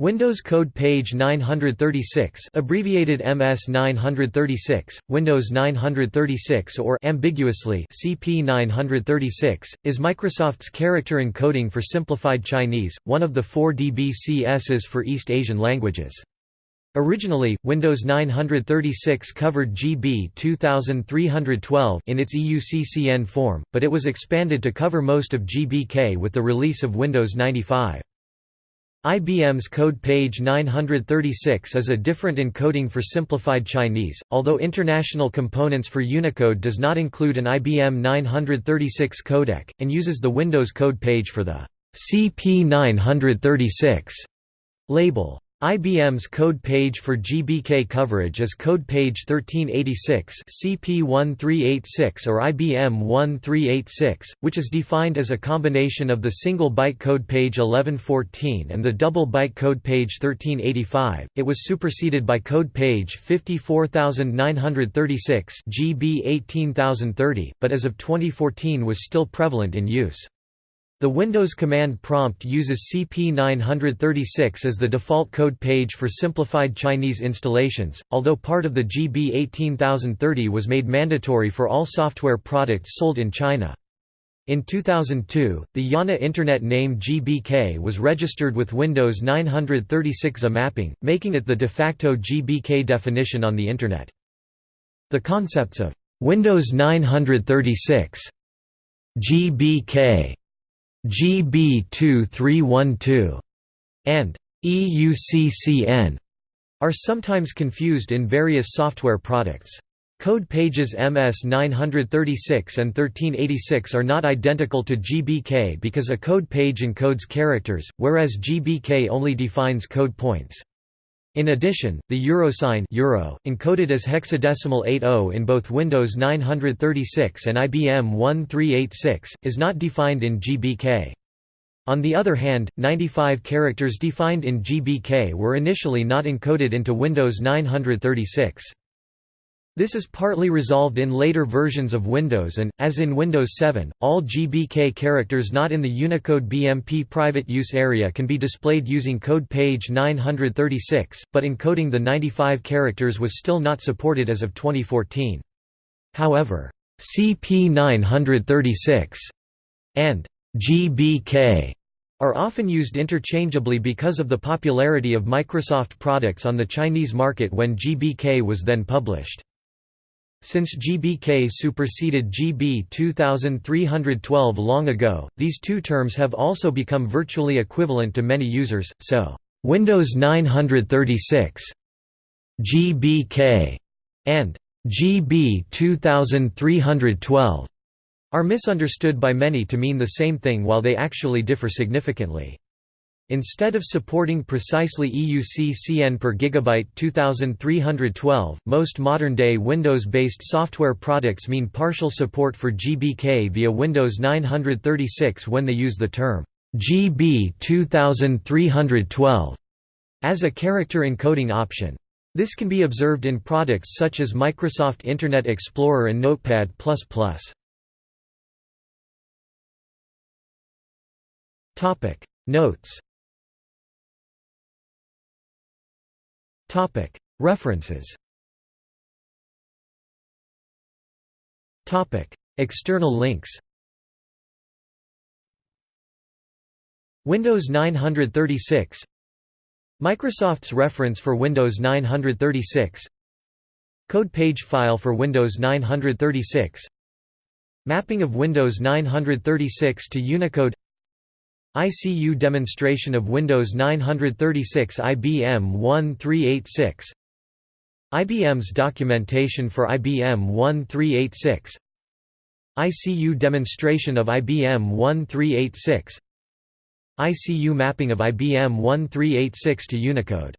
Windows Code Page 936 abbreviated MS936, Windows 936 or ambiguously CP936, is Microsoft's character encoding for simplified Chinese, one of the four DBCSs for East Asian languages. Originally, Windows 936 covered GB 2312 in its EUCCN form, but it was expanded to cover most of GBK with the release of Windows 95. IBM's code page 936 is a different encoding for simplified Chinese, although International Components for Unicode does not include an IBM 936 codec, and uses the Windows code page for the CP936 label. IBM's code page for GBK coverage is code page 1386 CP1386 or IBM 1386, which is defined as a combination of the single byte code page 1114 and the double byte code page 1385. It was superseded by code page 54936 GB 18030, but as of 2014 was still prevalent in use. The Windows command prompt uses CP936 as the default code page for simplified Chinese installations, although part of the GB 18030 was made mandatory for all software products sold in China. In 2002, the IANA Internet name GBK was registered with Windows 936 A mapping, making it the de facto GBK definition on the Internet. The concepts of Windows 936 GBK GB 2312 and EUCCN are sometimes confused in various software products. Code pages MS-936 and 1386 are not identical to GBK because a code page encodes characters, whereas GBK only defines code points. In addition, the euro sign euro, encoded as hexadecimal 80 in both Windows 936 and IBM 1386, is not defined in GBK. On the other hand, 95 characters defined in GBK were initially not encoded into Windows 936. This is partly resolved in later versions of Windows and, as in Windows 7, all GBK characters not in the Unicode BMP private use area can be displayed using code page 936, but encoding the 95 characters was still not supported as of 2014. However, CP936 and GBK are often used interchangeably because of the popularity of Microsoft products on the Chinese market when GBK was then published. Since GBK superseded GB 2312 long ago, these two terms have also become virtually equivalent to many users, so, "'Windows 936' GBK' and GB 2312' are misunderstood by many to mean the same thing while they actually differ significantly. Instead of supporting precisely EUC-CN per gigabyte 2312, most modern-day Windows-based software products mean partial support for GBK via Windows 936 when they use the term GB 2312 as a character encoding option. This can be observed in products such as Microsoft Internet Explorer and Notepad++. Notes Topic. References. Topic. External links. Windows 936 Microsoft's reference for Windows 936 Code page file for Windows 936 Mapping of Windows 936 to Unicode ICU demonstration of Windows 936 IBM 1386 IBM's documentation for IBM 1386 ICU demonstration of IBM 1386 ICU mapping of IBM 1386 to Unicode